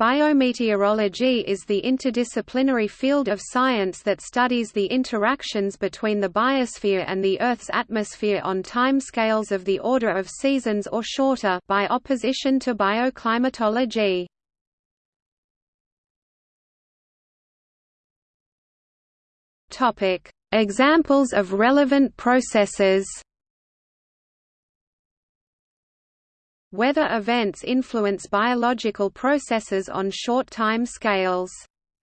Biometeorology is the interdisciplinary field of science that studies the interactions between the biosphere and the Earth's atmosphere on timescales of the order of seasons or shorter by opposition to bioclimatology. Examples of relevant processes Weather events influence biological processes on short time scales.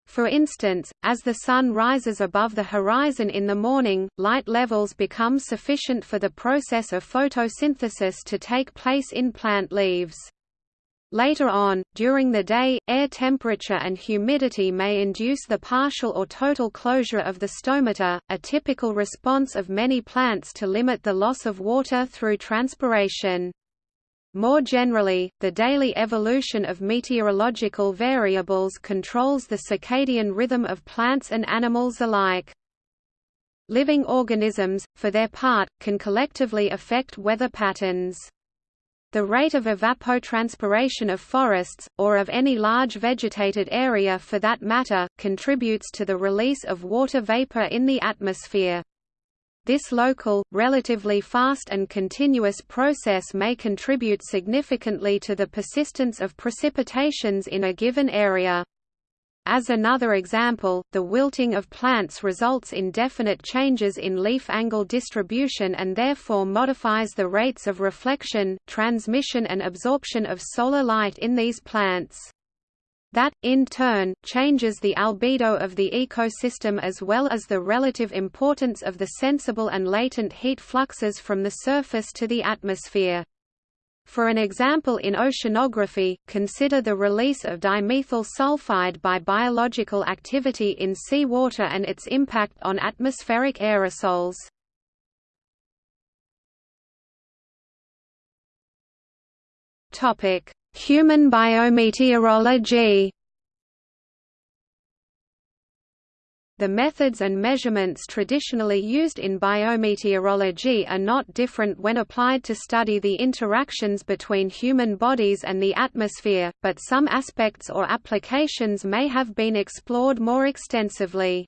For instance, as the sun rises above the horizon in the morning, light levels become sufficient for the process of photosynthesis to take place in plant leaves. Later on, during the day, air temperature and humidity may induce the partial or total closure of the stomata, a typical response of many plants to limit the loss of water through transpiration. More generally, the daily evolution of meteorological variables controls the circadian rhythm of plants and animals alike. Living organisms, for their part, can collectively affect weather patterns. The rate of evapotranspiration of forests, or of any large vegetated area for that matter, contributes to the release of water vapor in the atmosphere. This local, relatively fast and continuous process may contribute significantly to the persistence of precipitations in a given area. As another example, the wilting of plants results in definite changes in leaf angle distribution and therefore modifies the rates of reflection, transmission and absorption of solar light in these plants. That, in turn, changes the albedo of the ecosystem as well as the relative importance of the sensible and latent heat fluxes from the surface to the atmosphere. For an example in oceanography, consider the release of dimethyl sulfide by biological activity in seawater and its impact on atmospheric aerosols. Topic: Human biometeorology The methods and measurements traditionally used in biometeorology are not different when applied to study the interactions between human bodies and the atmosphere, but some aspects or applications may have been explored more extensively.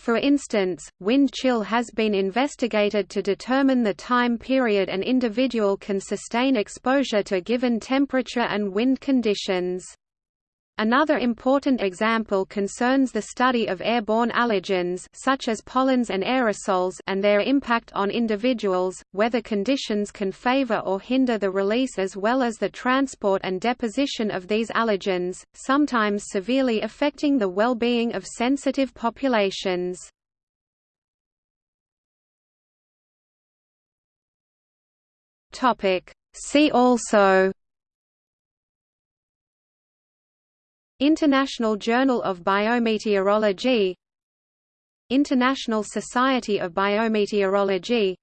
For instance, wind chill has been investigated to determine the time period an individual can sustain exposure to given temperature and wind conditions. Another important example concerns the study of airborne allergens such as pollens and aerosols and their impact on individuals, weather conditions can favor or hinder the release as well as the transport and deposition of these allergens, sometimes severely affecting the well-being of sensitive populations. See also International Journal of Biometeorology International Society of Biometeorology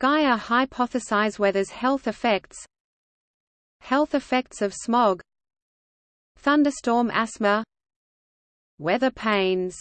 Gaia hypothesis weather's health effects Health effects of smog Thunderstorm asthma Weather pains